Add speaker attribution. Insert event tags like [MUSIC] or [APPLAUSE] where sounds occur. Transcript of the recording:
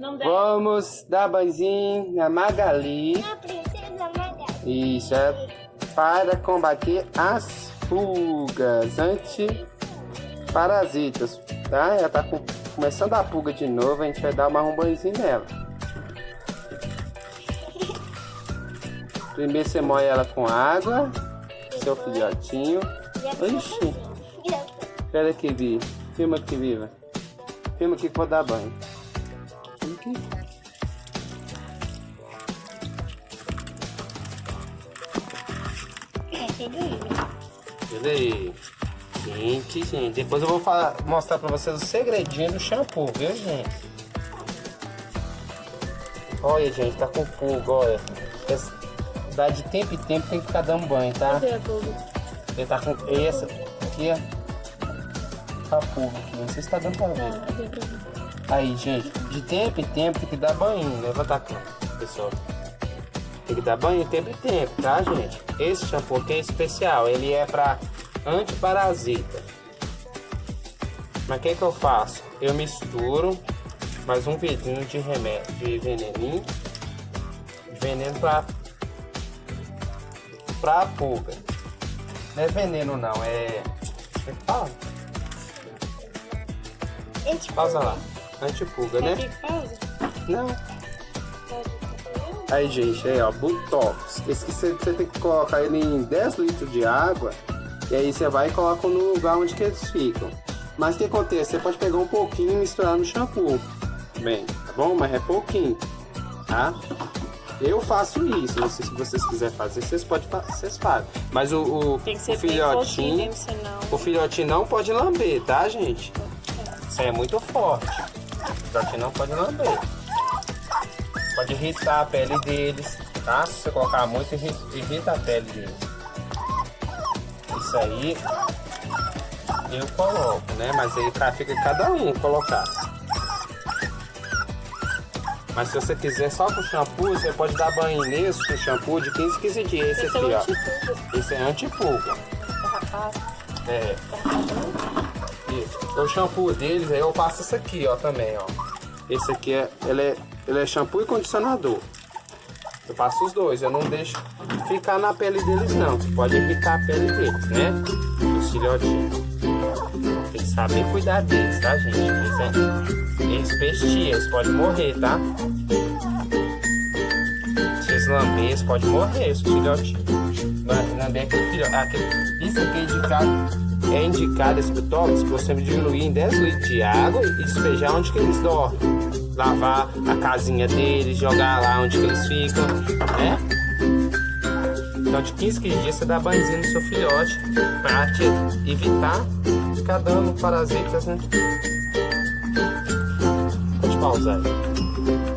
Speaker 1: Vamos dar banzinho na Magali.
Speaker 2: A princesa Magali.
Speaker 1: Isso, é para combater as pulgas antiparasitas, tá? Ela tá com- começando a pulga de novo, a gente vai dar uma um banhozinho nela. [LAUGHS] Primeiro você molha ela com água, seu filhotinho.
Speaker 2: E
Speaker 1: Ixi.
Speaker 2: princesa-
Speaker 1: Espera aqui, Vi. Filma aqui, Viva. Filma aqui que eu vou dar banho. Aqui. Aí. Gente, gente. Depois eu vou falar- mostrar pra vocês o segredinho do shampoo, viu, gente? Olha, gente, tá com pulga, olha. Dá de tempo em tempo, tem que ficar dando banho, tá?
Speaker 3: Cadê a pulga?
Speaker 1: Ele tá com essa aqui, ó. Tá pulga aqui. Não sei se tá dando pra ver.
Speaker 3: Ver?
Speaker 1: Aí, gente, de tempo em tempo tem que dar banho. Levanta a cama, pessoal. Tem que dar banho de tempo em tempo, tá, gente? Esse shampoo aqui é especial. Ele é pra antiparasita. Mas o que, que eu faço? Eu misturo mais um vidrinho de remédio, de veneninho. De veneno pra, pra pulga. Não é veneno, não. É. Como é que fala?
Speaker 2: Gente,
Speaker 1: Pausa lá. Antipulga, né? Não. Aí, gente, aí, ó, Butox. Esse que você, tem que colocar ele em 10 litros de água. E aí você vai e coloca no lugar onde que eles ficam. Mas o que acontece? Você pode pegar um pouquinho e misturar no shampoo. Bem, tá bom? Mas é pouquinho, tá? Eu faço isso. Não sei se vocês quiserem fazer, vocês podem vocês fazem. Mas o, o, o filhotinho.
Speaker 3: mesmo, senão...
Speaker 1: O filhotinho não pode lamber, tá, gente? Isso aí é muito forte. O filhotinho não pode lamber. Pode irritar a pele deles, tá? Se você colocar muito, irri- irrita a pele deles. Isso aí eu coloco, né? Mas aí ca- fica cada um colocar. Mas se você quiser só com shampoo, você pode dar banho nesse com shampoo de 15 15 dias. Esse
Speaker 3: Esse é
Speaker 1: aqui,
Speaker 3: o
Speaker 1: ó. Esse é antipulga. É. Isso. O shampoo deles, aí eu passo esse aqui, ó, também, ó. Esse aqui é, ele é, ele é shampoo e condicionador. Eu passo os dois, eu não deixo ficar na pele deles não, que pode irritar a pele deles, né? Os filhotinhos. Tem que saber cuidar deles, tá, gente? Eles, é, eles pestiam, eles podem morrer, tá? Se eles lamber, eles podem morrer, os filhotinhos. Lamber aquele filhote. Aquele, isso aqui é indicado é indicado esse botox você diluir em 10 litros de água e despejar onde que eles dormem. Lavar a casinha deles, jogar lá onde que eles ficam, né? Então de 15 15 dias você dá banhozinho no seu filhote para te evitar ficar dando parasitas, né? Pode pausar aí.